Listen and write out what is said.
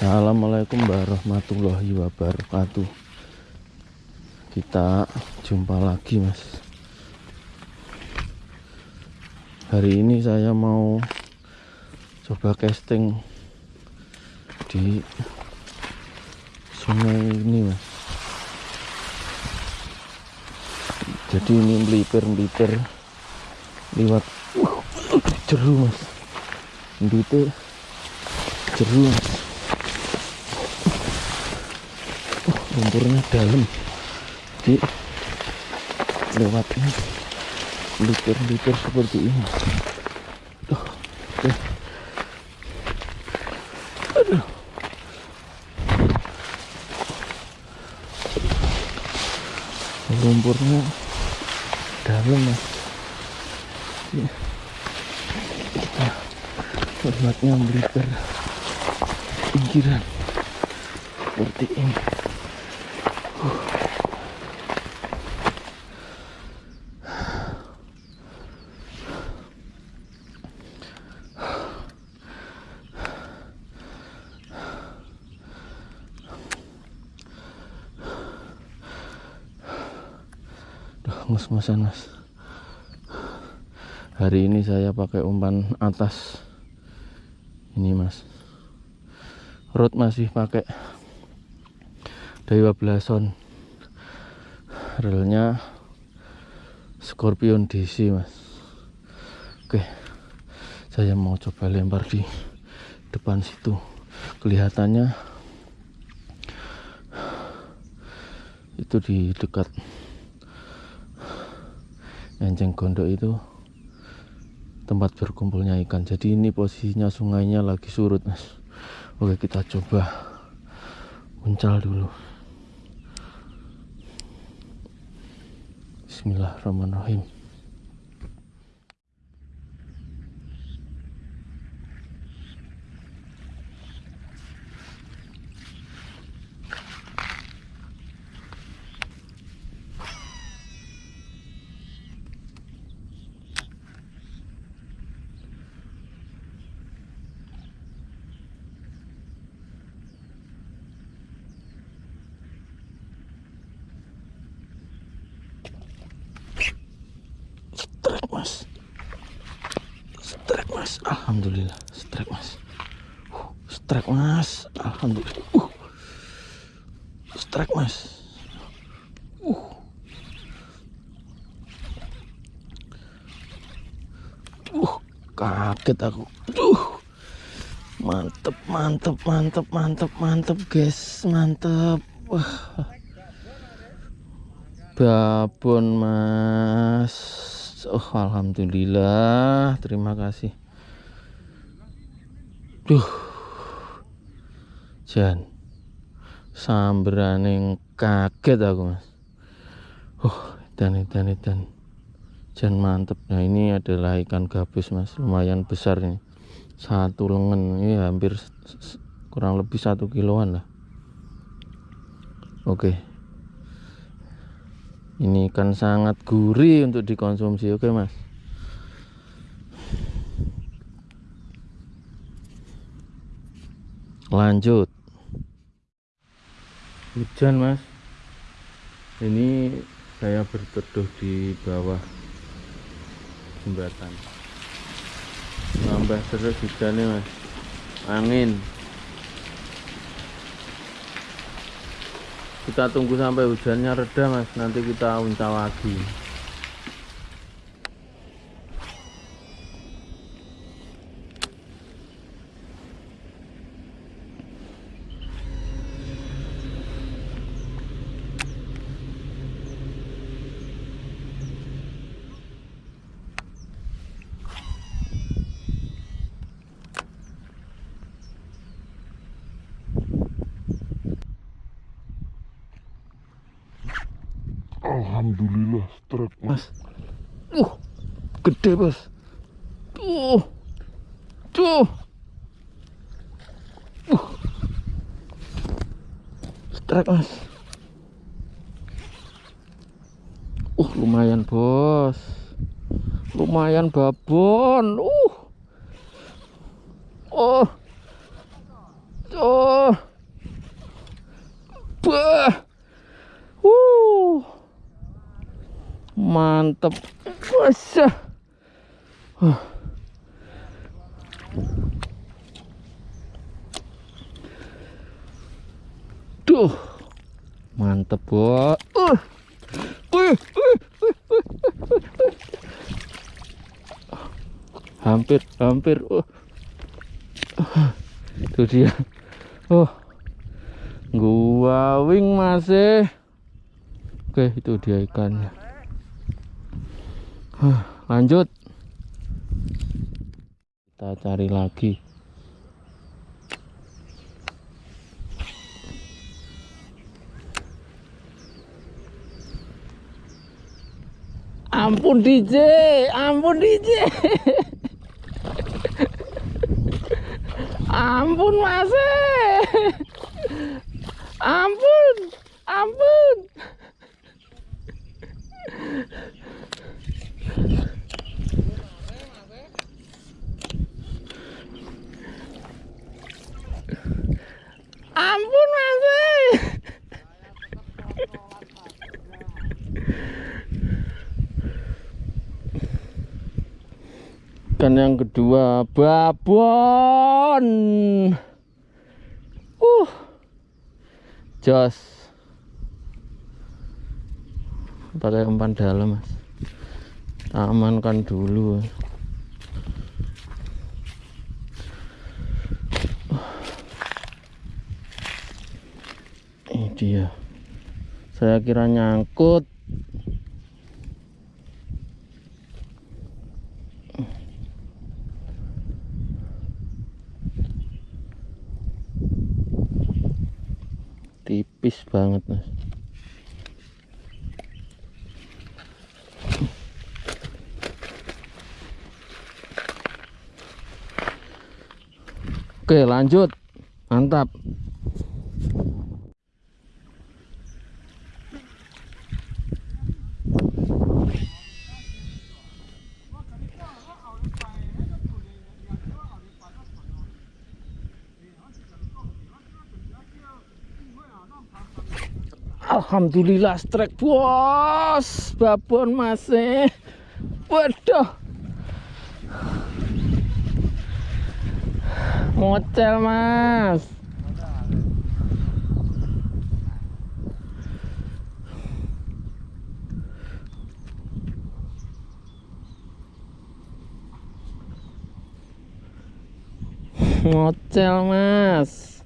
Assalamualaikum warahmatullahi wabarakatuh. Kita jumpa lagi mas. Hari ini saya mau Coba casting Di Sungai ini mas. Jadi ini melipir-melipir Liwat uh, Jeru mas. Melipir Jeru mas lumpurnya dalam. Jadi lewatnya lipir-lipir seperti ini. Tuh, oke. Aduh. lumpurnya dalam Jadi, kita melipir pinggiran seperti ini Ngus-ngusan mas. Hari ini saya pakai umpan atas. Ini mas. Rod masih pakai Dewa Blason relnya Scorpion DC mas. Oke saya mau coba lempar di depan situ. Kelihatannya itu di dekat enceng gondok itu tempat berkumpulnya ikan. Jadi ini posisinya sungainya lagi surut mas. Oke kita coba uncal dulu Bismillahirrahmanirrahim strike mas strike mas alhamdulillah. Strike mas. Uh, strike mas. Alhamdulillah. Uh. strike mas. Uh. uh kaget aku. Uh. mantep mantep mantep mantep mantep guys. Mantep. Wah. Babon mas. Oh alhamdulillah. Terima kasih duh jan. Sambraning kaget aku mas. Oh dan dan dan jan mantep. Nah ini adalah ikan gabus mas. Lumayan besar ini. Satu lengan. Ini hampir kurang lebih satu kiloan lah. Oke. Ini ikan sangat gurih untuk dikonsumsi. Oke mas lanjut. Hujan mas. Ini saya berteduh di bawah jembatan. Nambah terus hujannya mas. Angin. Kita tunggu sampai hujannya reda mas. Nanti kita uncal lagi Alhamdulillah strike mas. Uh, gede bos. Tuh, tuh. Uh. strike mas. Uh, lumayan bos. Lumayan babon. Uh. Oh. Oh. Bah. Woo mantep Masya. Huh. Duh. Mantep, Bo. Uh. Wih, wih, wih. Hampir, hampir. Uh. Itu dia. Oh. Gua wing masih. Oke, itu dia ikannya. Lanjut. Kita cari lagi. Ampun DJ, ampun DJ. ampun Mas. Ampun. Ampun Mas. Ikan yang kedua babon. Uh. Jos. Pakai umpan dalam, Mas. Amankan dulu. Ini dia. Saya kira nyangkut. Tipis banget mas. Oke lanjut. Mantap Alhamdulillah strike bos. Babon masih waduh. Ngocel mas. Ngocel mas